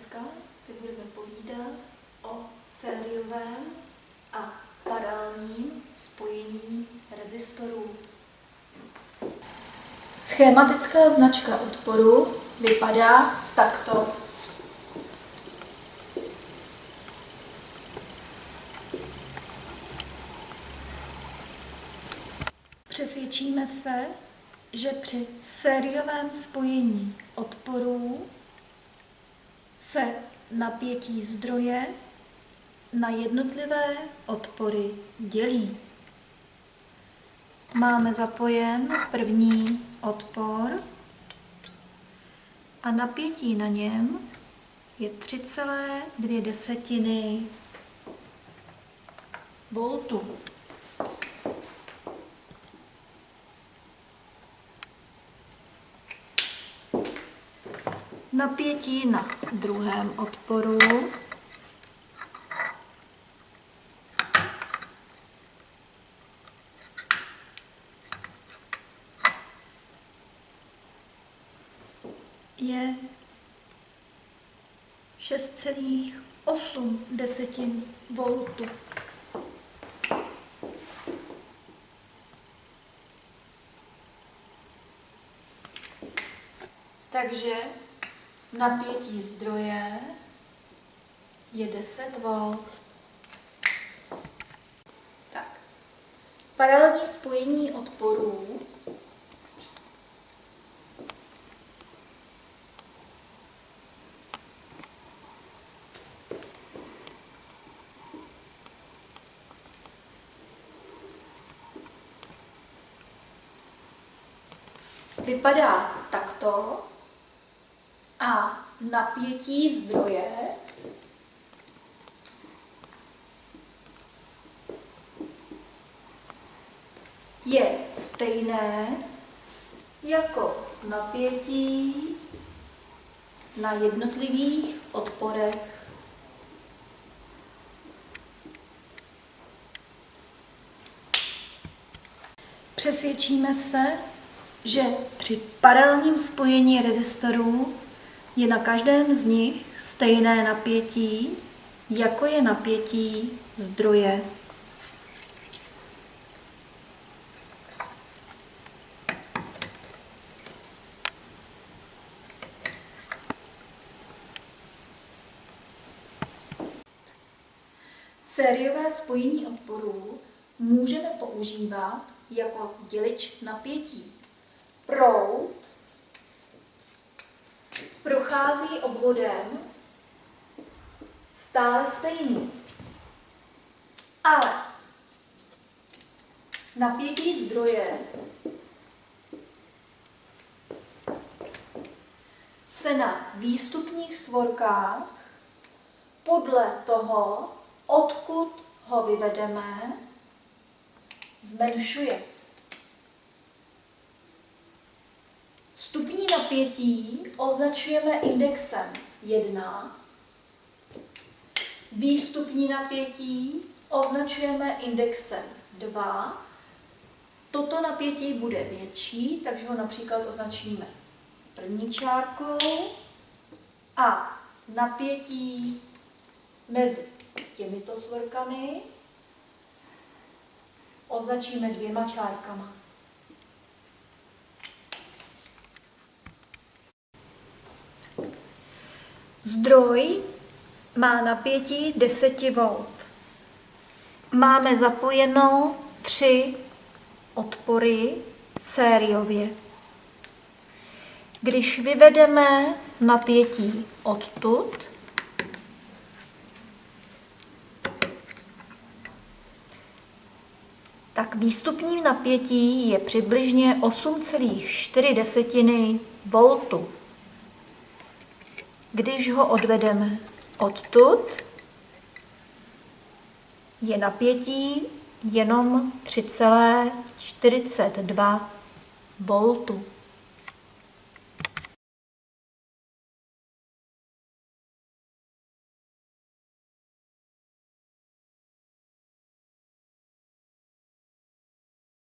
dneska si budeme povídat o sériovém a paralelním spojení rezistorů. Schematická značka odporu vypadá takto. Přesvědčíme se, že při sériovém spojení odporů se napětí zdroje na jednotlivé odpory dělí. Máme zapojen první odpor a napětí na něm je 3,2 voltu. Napětí na druhém odporu. je 6,8 desetin voltu. Takže napětí zdroje je 10 V. Tak. Paralelní spojení odporů vypadá takto napětí zdroje je stejné jako napětí na jednotlivých odporech. Přesvědčíme se, že při paralelním spojení rezistorů je na každém z nich stejné napětí, jako je napětí zdroje. Sériové spojení odporů můžeme používat jako dělič napětí. Proud prochází obvodem stále stejný. Ale napětí zdroje se na výstupních svorkách podle toho, odkud ho vyvedeme, zmenšuje. Stupní napětí označujeme indexem 1. Výstupní napětí označujeme indexem 2. Toto napětí bude větší, takže ho například označíme první čárkou a napětí mezi těmito svorkami označíme dvěma čárkama. Zdroj má napětí 10 V. Máme zapojeno tři odpory sériově. Když vyvedeme napětí odtud, tak výstupní napětí je přibližně 8,4 voltu když ho odvedeme odtud, je napětí jenom 3,42 voltu.